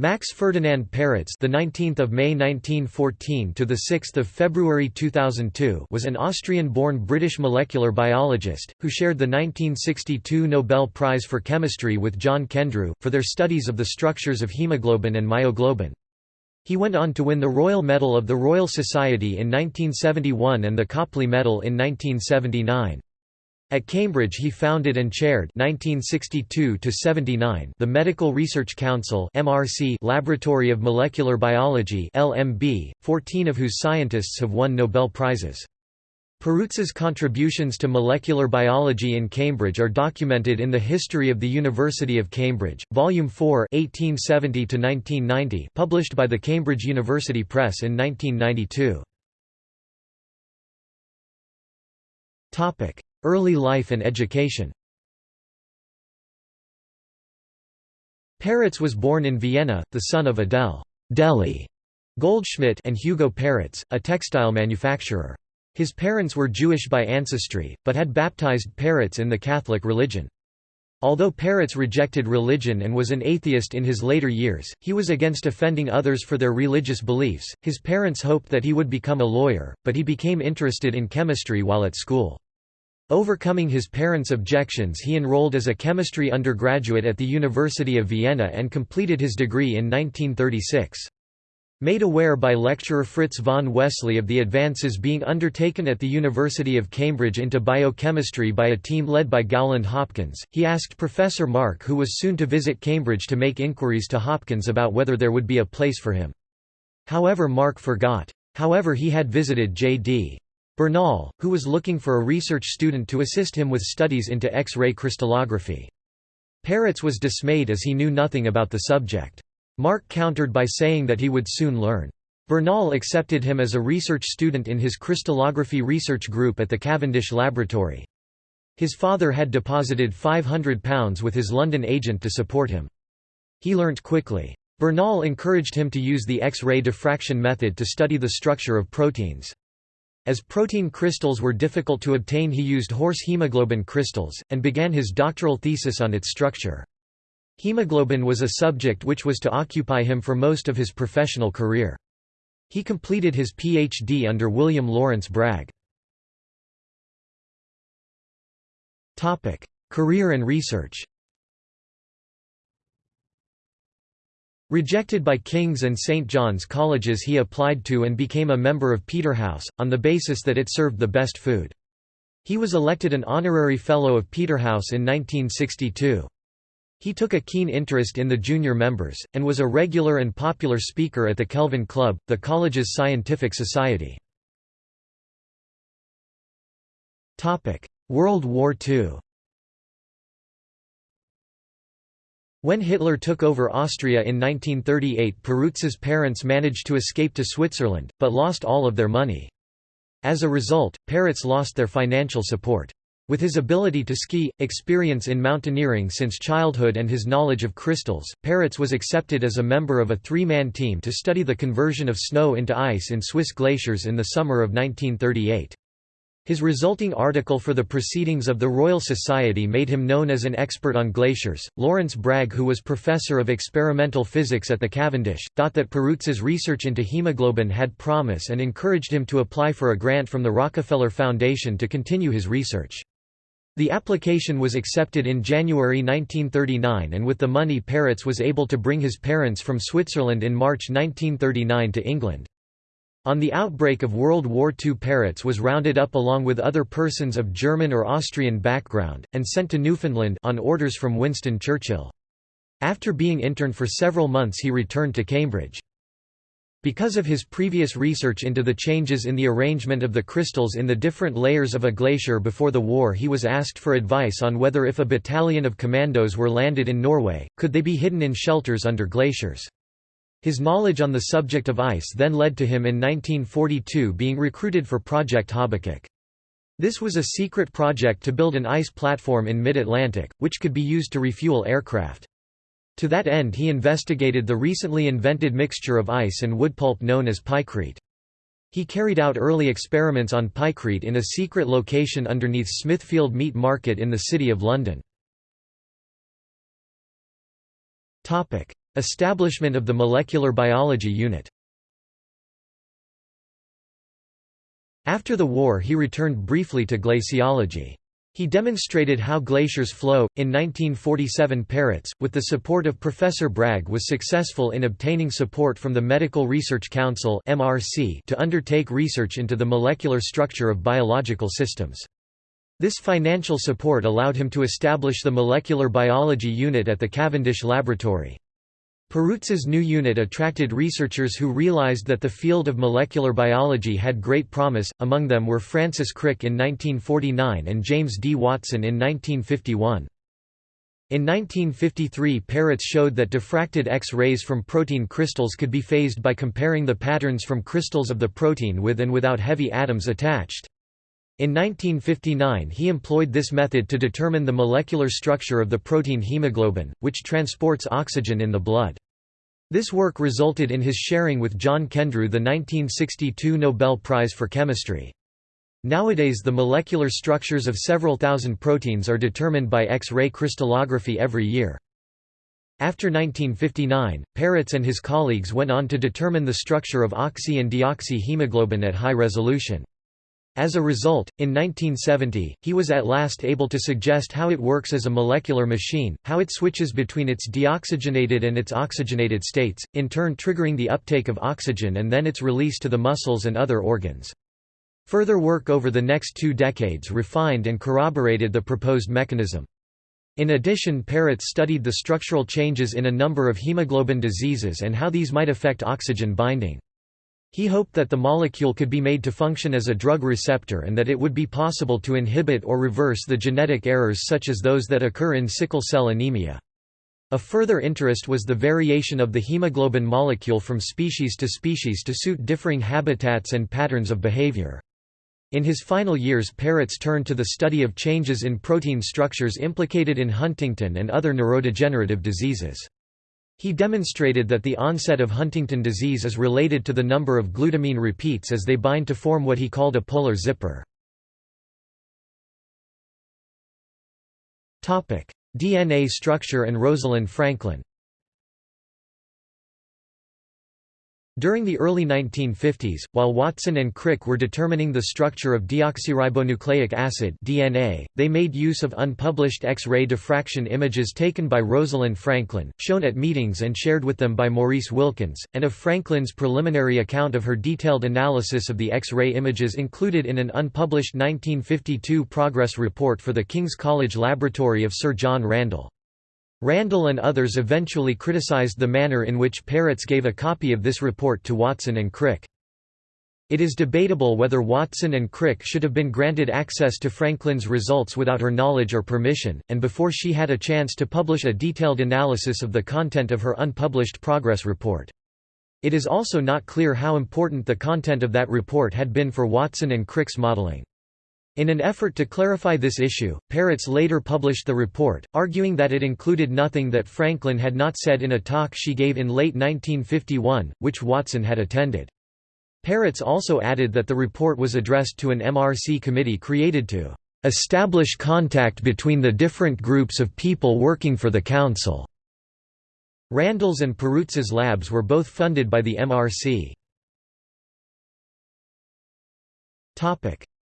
Max Ferdinand Perutz, the 19th of May 1914 to the 6th of February 2002, was an Austrian-born British molecular biologist who shared the 1962 Nobel Prize for Chemistry with John Kendrew for their studies of the structures of hemoglobin and myoglobin. He went on to win the Royal Medal of the Royal Society in 1971 and the Copley Medal in 1979. At Cambridge he founded and chaired 1962 the Medical Research Council Laboratory of Molecular Biology LMB, 14 of whose scientists have won Nobel Prizes. Perutz's contributions to molecular biology in Cambridge are documented in the History of the University of Cambridge, Volume 4 1870 published by the Cambridge University Press in 1992. Early life and education Perutz was born in Vienna, the son of Adele Deli Goldschmidt and Hugo Perutz, a textile manufacturer. His parents were Jewish by ancestry, but had baptized Perutz in the Catholic religion. Although Perutz rejected religion and was an atheist in his later years, he was against offending others for their religious beliefs. His parents hoped that he would become a lawyer, but he became interested in chemistry while at school. Overcoming his parents' objections he enrolled as a chemistry undergraduate at the University of Vienna and completed his degree in 1936. Made aware by lecturer Fritz von Wessely of the advances being undertaken at the University of Cambridge into biochemistry by a team led by Gowland Hopkins, he asked Professor Mark who was soon to visit Cambridge to make inquiries to Hopkins about whether there would be a place for him. However Mark forgot. However he had visited J.D. Bernal, who was looking for a research student to assist him with studies into X-ray crystallography. Perutz was dismayed as he knew nothing about the subject. Mark countered by saying that he would soon learn. Bernal accepted him as a research student in his crystallography research group at the Cavendish Laboratory. His father had deposited £500 with his London agent to support him. He learnt quickly. Bernal encouraged him to use the X-ray diffraction method to study the structure of proteins. As protein crystals were difficult to obtain he used horse hemoglobin crystals, and began his doctoral thesis on its structure. Hemoglobin was a subject which was to occupy him for most of his professional career. He completed his Ph.D. under William Lawrence Bragg. Career and research Rejected by King's and St. John's colleges he applied to and became a member of Peterhouse, on the basis that it served the best food. He was elected an honorary Fellow of Peterhouse in 1962. He took a keen interest in the junior members, and was a regular and popular speaker at the Kelvin Club, the college's scientific society. World War II When Hitler took over Austria in 1938 Perutz's parents managed to escape to Switzerland, but lost all of their money. As a result, Perutz lost their financial support. With his ability to ski, experience in mountaineering since childhood and his knowledge of crystals, Perutz was accepted as a member of a three-man team to study the conversion of snow into ice in Swiss glaciers in the summer of 1938. His resulting article for the Proceedings of the Royal Society made him known as an expert on glaciers. Lawrence Bragg, who was professor of experimental physics at the Cavendish, thought that Perutz's research into hemoglobin had promise and encouraged him to apply for a grant from the Rockefeller Foundation to continue his research. The application was accepted in January 1939 and with the money Perutz was able to bring his parents from Switzerland in March 1939 to England. On the outbreak of World War II Perutz was rounded up along with other persons of German or Austrian background, and sent to Newfoundland on orders from Winston Churchill. After being interned for several months he returned to Cambridge. Because of his previous research into the changes in the arrangement of the crystals in the different layers of a glacier before the war he was asked for advice on whether if a battalion of commandos were landed in Norway, could they be hidden in shelters under glaciers. His knowledge on the subject of ice then led to him in 1942 being recruited for Project Habakkuk. This was a secret project to build an ice platform in mid-Atlantic, which could be used to refuel aircraft. To that end he investigated the recently invented mixture of ice and wood pulp known as pykrete. He carried out early experiments on pykrete in a secret location underneath Smithfield Meat Market in the City of London. Establishment of the Molecular Biology Unit After the war he returned briefly to glaciology. He demonstrated how glaciers flow. In 1947, Perutz, with the support of Professor Bragg, was successful in obtaining support from the Medical Research Council (MRC) to undertake research into the molecular structure of biological systems. This financial support allowed him to establish the Molecular Biology Unit at the Cavendish Laboratory. Perutz's new unit attracted researchers who realized that the field of molecular biology had great promise, among them were Francis Crick in 1949 and James D. Watson in 1951. In 1953 Perutz showed that diffracted X-rays from protein crystals could be phased by comparing the patterns from crystals of the protein with and without heavy atoms attached. In 1959 he employed this method to determine the molecular structure of the protein hemoglobin, which transports oxygen in the blood. This work resulted in his sharing with John Kendrew the 1962 Nobel Prize for Chemistry. Nowadays the molecular structures of several thousand proteins are determined by X-ray crystallography every year. After 1959, Perutz and his colleagues went on to determine the structure of oxy and deoxy hemoglobin at high resolution. As a result, in 1970, he was at last able to suggest how it works as a molecular machine, how it switches between its deoxygenated and its oxygenated states, in turn triggering the uptake of oxygen and then its release to the muscles and other organs. Further work over the next two decades refined and corroborated the proposed mechanism. In addition Perutz studied the structural changes in a number of hemoglobin diseases and how these might affect oxygen binding. He hoped that the molecule could be made to function as a drug receptor and that it would be possible to inhibit or reverse the genetic errors such as those that occur in sickle cell anemia. A further interest was the variation of the hemoglobin molecule from species to species to suit differing habitats and patterns of behavior. In his final years Perutz turned to the study of changes in protein structures implicated in Huntington and other neurodegenerative diseases. He demonstrated that the onset of Huntington disease is related to the number of glutamine repeats as they bind to form what he called a polar zipper. DNA structure and Rosalind Franklin During the early 1950s, while Watson and Crick were determining the structure of deoxyribonucleic acid DNA, they made use of unpublished X-ray diffraction images taken by Rosalind Franklin, shown at meetings and shared with them by Maurice Wilkins, and of Franklin's preliminary account of her detailed analysis of the X-ray images included in an unpublished 1952 progress report for the King's College Laboratory of Sir John Randall. Randall and others eventually criticized the manner in which Perutz gave a copy of this report to Watson and Crick. It is debatable whether Watson and Crick should have been granted access to Franklin's results without her knowledge or permission, and before she had a chance to publish a detailed analysis of the content of her unpublished progress report. It is also not clear how important the content of that report had been for Watson and Crick's modeling. In an effort to clarify this issue, Perutz later published the report, arguing that it included nothing that Franklin had not said in a talk she gave in late 1951, which Watson had attended. Perutz also added that the report was addressed to an MRC committee created to establish contact between the different groups of people working for the Council. Randall's and Perutz's labs were both funded by the MRC.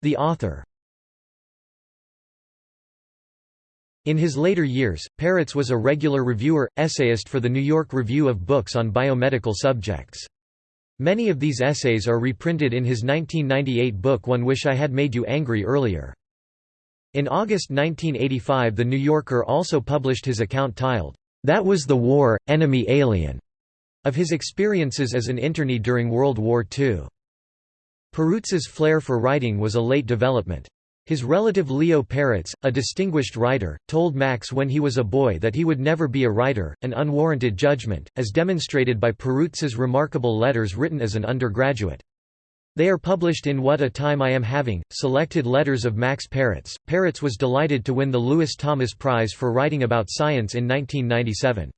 The author In his later years, Perutz was a regular reviewer, essayist for the New York Review of Books on biomedical subjects. Many of these essays are reprinted in his 1998 book One Wish I Had Made You Angry earlier. In August 1985 The New Yorker also published his account titled, That Was the War, Enemy Alien, of his experiences as an internee during World War II. Perutz's flair for writing was a late development. His relative Leo Perutz, a distinguished writer, told Max when he was a boy that he would never be a writer, an unwarranted judgment, as demonstrated by Perutz's remarkable letters written as an undergraduate. They are published in What a Time I Am Having, selected letters of Max Perutz. Perutz was delighted to win the Lewis Thomas Prize for writing about science in 1997.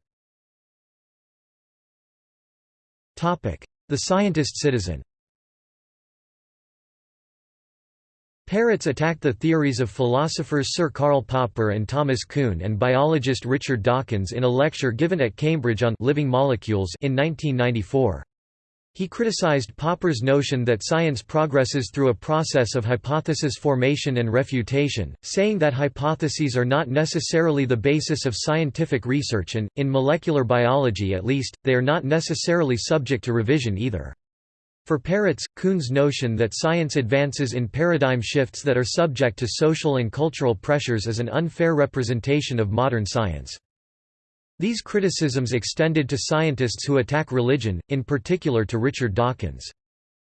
The Scientist Citizen Perutz attacked the theories of philosophers Sir Karl Popper and Thomas Kuhn and biologist Richard Dawkins in a lecture given at Cambridge on living molecules in 1994. He criticized Popper's notion that science progresses through a process of hypothesis formation and refutation, saying that hypotheses are not necessarily the basis of scientific research and, in molecular biology at least, they are not necessarily subject to revision either. For Perutz, Kuhn's notion that science advances in paradigm shifts that are subject to social and cultural pressures is an unfair representation of modern science. These criticisms extended to scientists who attack religion, in particular to Richard Dawkins.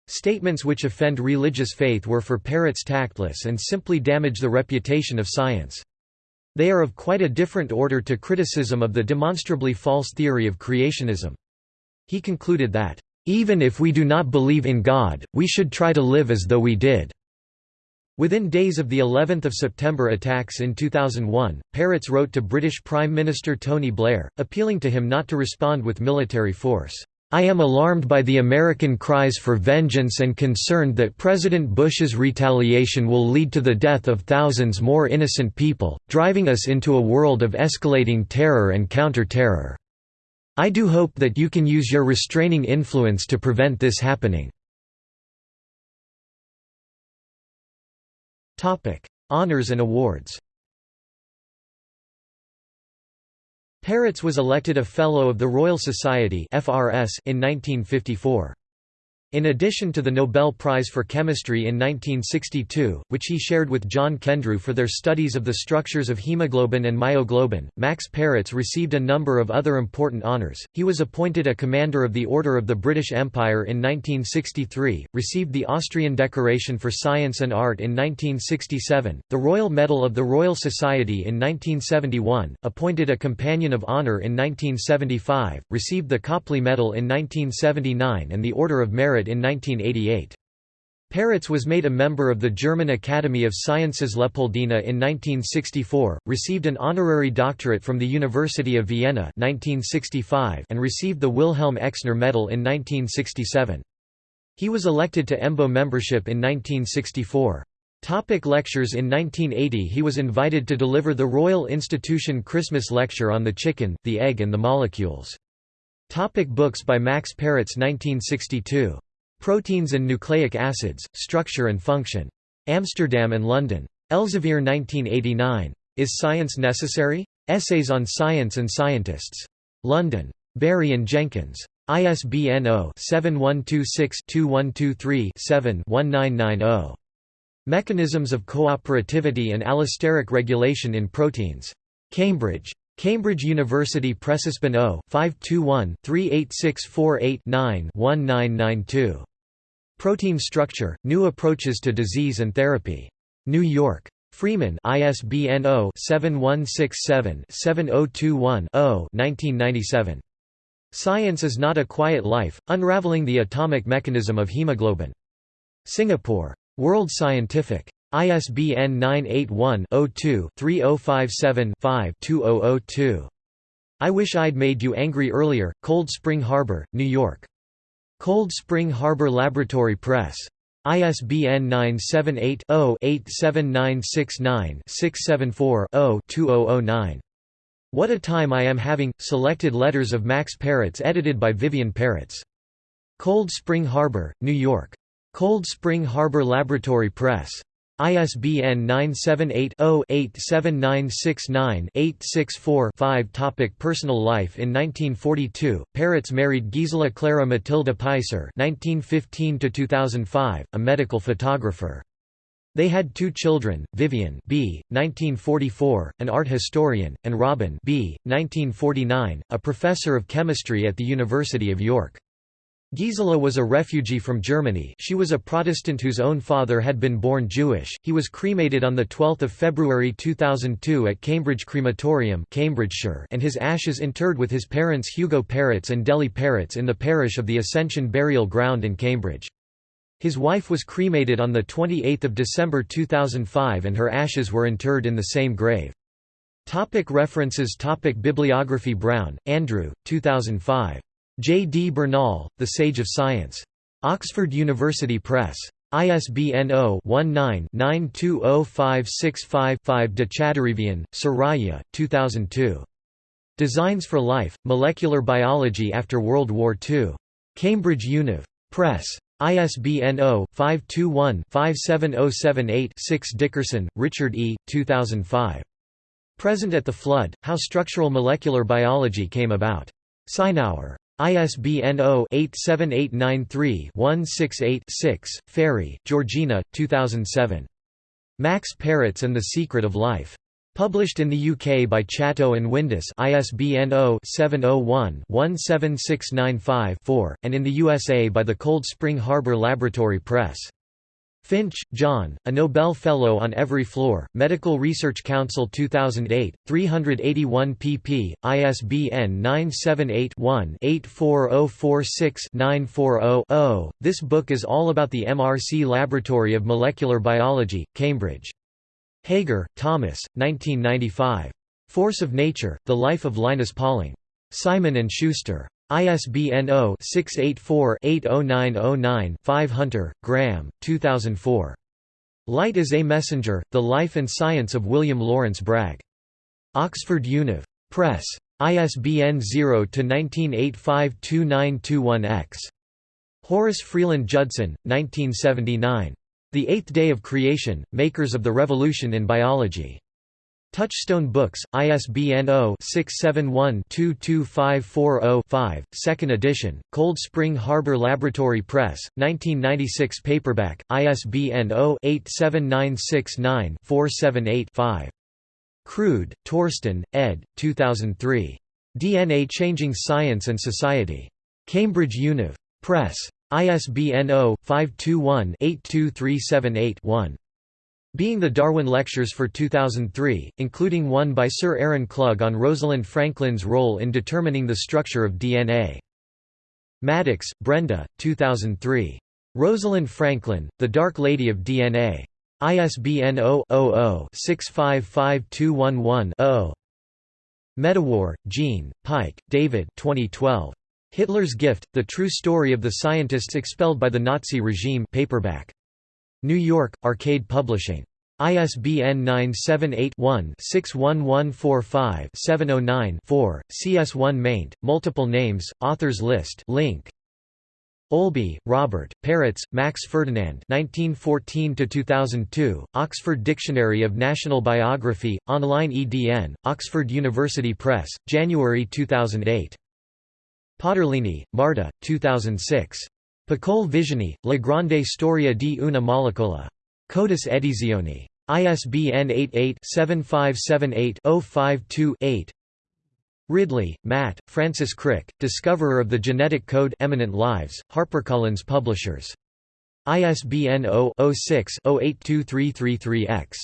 Statements which offend religious faith were for Perutz tactless and simply damage the reputation of science. They are of quite a different order to criticism of the demonstrably false theory of creationism. He concluded that, even if we do not believe in God, we should try to live as though we did. Within days of the 11th of September attacks in 2001, Perutz wrote to British Prime Minister Tony Blair, appealing to him not to respond with military force. I am alarmed by the American cries for vengeance and concerned that President Bush's retaliation will lead to the death of thousands more innocent people, driving us into a world of escalating terror and counter-terror. I do hope that you can use your restraining influence to prevent this happening. Honours and awards Perutz was elected a Fellow of the Royal Society in 1954. In addition to the Nobel Prize for Chemistry in 1962, which he shared with John Kendrew for their studies of the structures of hemoglobin and myoglobin, Max Perutz received a number of other important honours. He was appointed a Commander of the Order of the British Empire in 1963, received the Austrian Decoration for Science and Art in 1967, the Royal Medal of the Royal Society in 1971, appointed a Companion of Honour in 1975, received the Copley Medal in 1979 and the Order of Merit in 1988. Perutz was made a member of the German Academy of Sciences Leopoldina in 1964, received an honorary doctorate from the University of Vienna 1965 and received the Wilhelm Exner Medal in 1967. He was elected to EMBO membership in 1964. Topic lectures In 1980 he was invited to deliver the Royal Institution Christmas Lecture on the Chicken, the Egg and the Molecules. Topic books by Max Perutz 1962. Proteins and Nucleic Acids, Structure and Function. Amsterdam and London. Elsevier 1989. Is Science Necessary? Essays on Science and Scientists. London. Barry and Jenkins. ISBN 0-7126-2123-7-1990. Mechanisms of Cooperativity and Allosteric Regulation in Proteins. Cambridge. Cambridge University Pressespan 0 Protein Structure, New Approaches to Disease and Therapy. New York. Freeman ISBN 0-7167-7021-0 1997. Science is Not a Quiet Life, Unraveling the Atomic Mechanism of Hemoglobin. Singapore. World Scientific. ISBN 981-02-3057-5-2002. I Wish I'd Made You Angry Earlier, Cold Spring Harbor, New York. Cold Spring Harbor Laboratory Press. ISBN 978-0-87969-674-0-2009. What a Time I Am Having, Selected Letters of Max Perutz edited by Vivian Perutz. Cold Spring Harbor, New York. Cold Spring Harbor Laboratory Press. ISBN 978-0-87969-864-5 Topic Personal life In 1942, Perutz married Gisela Clara Matilda Peiser (1915–2005), a medical photographer. They had two children, Vivian B. 1944, an art historian, and Robin B. 1949, a professor of chemistry at the University of York. Gisela was a refugee from Germany she was a Protestant whose own father had been born Jewish. He was cremated on 12 February 2002 at Cambridge Crematorium Cambridgeshire and his ashes interred with his parents Hugo Perutz and Deli Perutz in the parish of the Ascension Burial Ground in Cambridge. His wife was cremated on 28 December 2005 and her ashes were interred in the same grave. Topic references Topic Bibliography Brown, Andrew, 2005. J. D. Bernal, The Sage of Science. Oxford University Press. ISBN 0-19-920565-5 De Chadarevian, Soraya, 2002. Designs for Life, Molecular Biology After World War II. Cambridge Univ. Press. ISBN 0-521-57078-6 Dickerson, Richard E., 2005. Present at the Flood, How Structural Molecular Biology Came About. Sinauer. ISBN 0-87893-168-6, Ferry, Georgina, 2007. Max Perutz and the Secret of Life. Published in the UK by Chatto and Windus ISBN 0-701-17695-4, and in the USA by the Cold Spring Harbor Laboratory Press. Finch, John, a Nobel Fellow on Every Floor, Medical Research Council 2008, 381 pp. ISBN 978-1-84046-940-0. This book is all about the MRC Laboratory of Molecular Biology, Cambridge. Hager, Thomas, 1995. Force of Nature, The Life of Linus Pauling. Simon & Schuster. ISBN 0-684-80909-5 Hunter, Graeme, 2004. Light is a Messenger, The Life and Science of William Lawrence Bragg. Oxford Univ. Press. ISBN 0-19852921-X. Horace Freeland Judson, 1979. The Eighth Day of Creation, Makers of the Revolution in Biology. Touchstone Books, ISBN 0-671-22540-5, 2nd edition, Cold Spring Harbor Laboratory Press, 1996 paperback, ISBN 0-87969-478-5. Krude, Torsten, ed. 2003. DNA Changing Science and Society. Cambridge Univ. Press. ISBN 0-521-82378-1. Being the Darwin Lectures for 2003, including one by Sir Aaron Klug on Rosalind Franklin's role in determining the structure of DNA. Maddox, Brenda, 2003. Rosalind Franklin, The Dark Lady of DNA. ISBN 0-00-655211-0. Medawar, Jean, Pyke, David 2012. Hitler's Gift, The True Story of the Scientists Expelled by the Nazi Regime paperback. New York, Arcade Publishing. ISBN 978-1-61145-709-4, CS1 maint, multiple names, authors list link. Olby, Robert, Perutz, Max Ferdinand 1914–2002, Oxford Dictionary of National Biography, online EDN, Oxford University Press, January 2008. Potterlini, Marta, 2006. Piccole Visioni, La Grande Storia di una molecola. Codas Edizioni. ISBN 88-7578-052-8 Ridley, Matt, Francis Crick, Discoverer of the Genetic Code Eminent Lives, HarperCollins Publishers. ISBN 0-06-082333-X.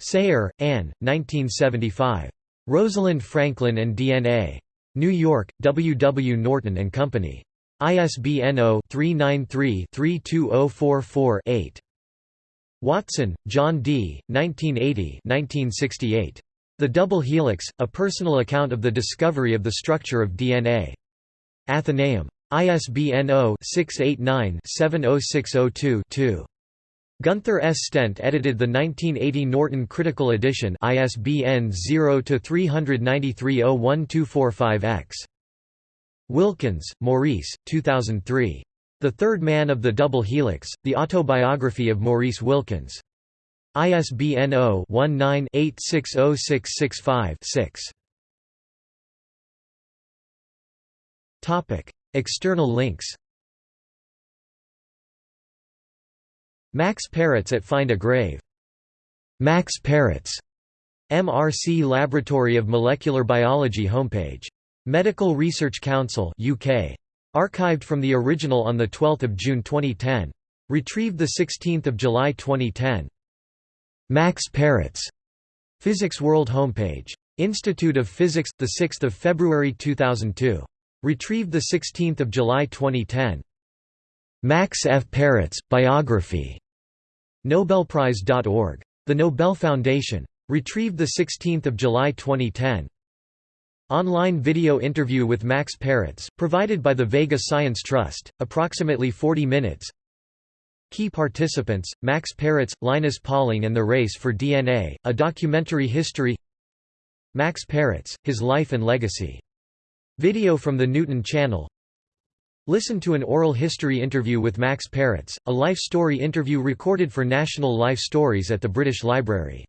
Sayre, Anne, 1975. Rosalind Franklin and DNA. New York, W. W. Norton and Company. ISBN 0-393-32044-8. Watson, John D., 1980 The Double Helix, A Personal Account of the Discovery of the Structure of DNA. Atheneum. ISBN 0-689-70602-2. Gunther S. Stent edited the 1980 Norton Critical Edition ISBN 0-393-01245-X. Wilkins, Maurice, 2003. The Third Man of the Double Helix, The Autobiography of Maurice Wilkins. ISBN 0-19-860665-6. External links Max Perutz at Find a Grave. Max Perutz. MRC Laboratory of Molecular Biology homepage Medical Research Council UK. Archived from the original on 12 June 2010. Retrieved 16 July 2010. Max Perutz. Physics World homepage. Institute of Physics, 6 February 2002. Retrieved 16 July 2010. Max F. Perutz, Biography. Nobelprize.org. The Nobel Foundation. Retrieved 16 July 2010. Online video interview with Max Perutz, provided by the Vega Science Trust, approximately 40 minutes Key participants, Max Perutz, Linus Pauling and the Race for DNA, a documentary history Max Perutz, His Life and Legacy. Video from the Newton Channel Listen to an oral history interview with Max Perutz, a life story interview recorded for National Life Stories at the British Library.